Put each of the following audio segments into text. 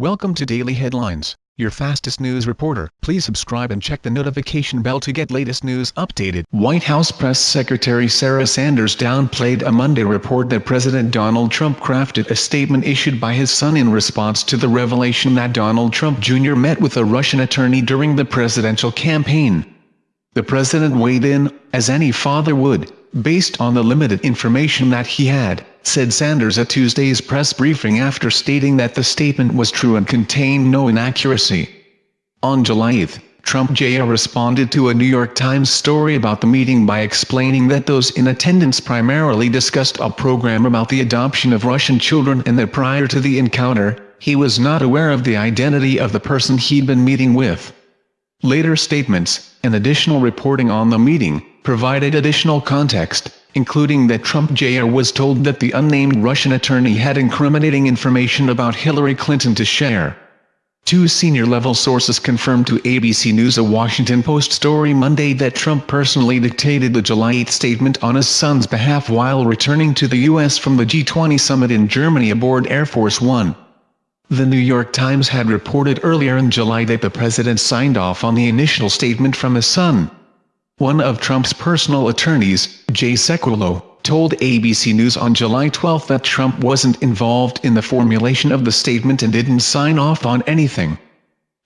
Welcome to Daily Headlines, your fastest news reporter. Please subscribe and check the notification bell to get latest news updated. White House Press Secretary Sarah Sanders downplayed a Monday report that President Donald Trump crafted a statement issued by his son in response to the revelation that Donald Trump Jr. met with a Russian attorney during the presidential campaign. The president weighed in, as any father would, based on the limited information that he had, said Sanders at Tuesday's press briefing after stating that the statement was true and contained no inaccuracy. On July 8, Trump Jr. responded to a New York Times story about the meeting by explaining that those in attendance primarily discussed a program about the adoption of Russian children and that prior to the encounter, he was not aware of the identity of the person he'd been meeting with. Later statements, and additional reporting on the meeting, provided additional context, including that Trump Jr. was told that the unnamed Russian attorney had incriminating information about Hillary Clinton to share. Two senior-level sources confirmed to ABC News a Washington Post story Monday that Trump personally dictated the July 8 statement on his son's behalf while returning to the U.S. from the G20 summit in Germany aboard Air Force One. The New York Times had reported earlier in July that the president signed off on the initial statement from his son. One of Trump's personal attorneys, Jay Sekulow, told ABC News on July 12 that Trump wasn't involved in the formulation of the statement and didn't sign off on anything.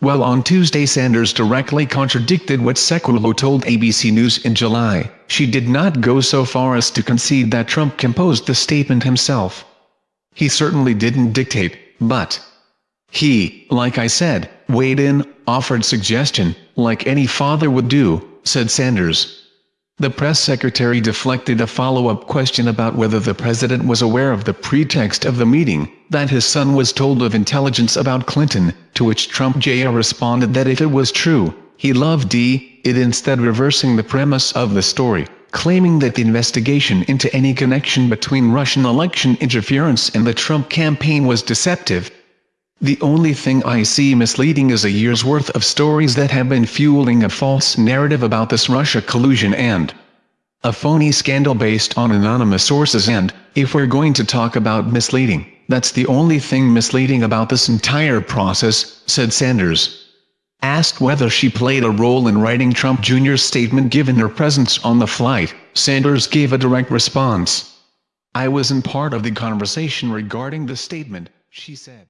Well on Tuesday Sanders directly contradicted what Sekulow told ABC News in July, she did not go so far as to concede that Trump composed the statement himself. He certainly didn't dictate, but he, like I said, weighed in, offered suggestion, like any father would do, said Sanders. The press secretary deflected a follow-up question about whether the president was aware of the pretext of the meeting, that his son was told of intelligence about Clinton, to which Trump Jr. responded that if it was true, he loved D, it instead reversing the premise of the story, claiming that the investigation into any connection between Russian election interference and the Trump campaign was deceptive, the only thing I see misleading is a year's worth of stories that have been fueling a false narrative about this Russia collusion and a phony scandal based on anonymous sources and, if we're going to talk about misleading, that's the only thing misleading about this entire process, said Sanders. Asked whether she played a role in writing Trump Jr.'s statement given her presence on the flight, Sanders gave a direct response. I wasn't part of the conversation regarding the statement, she said.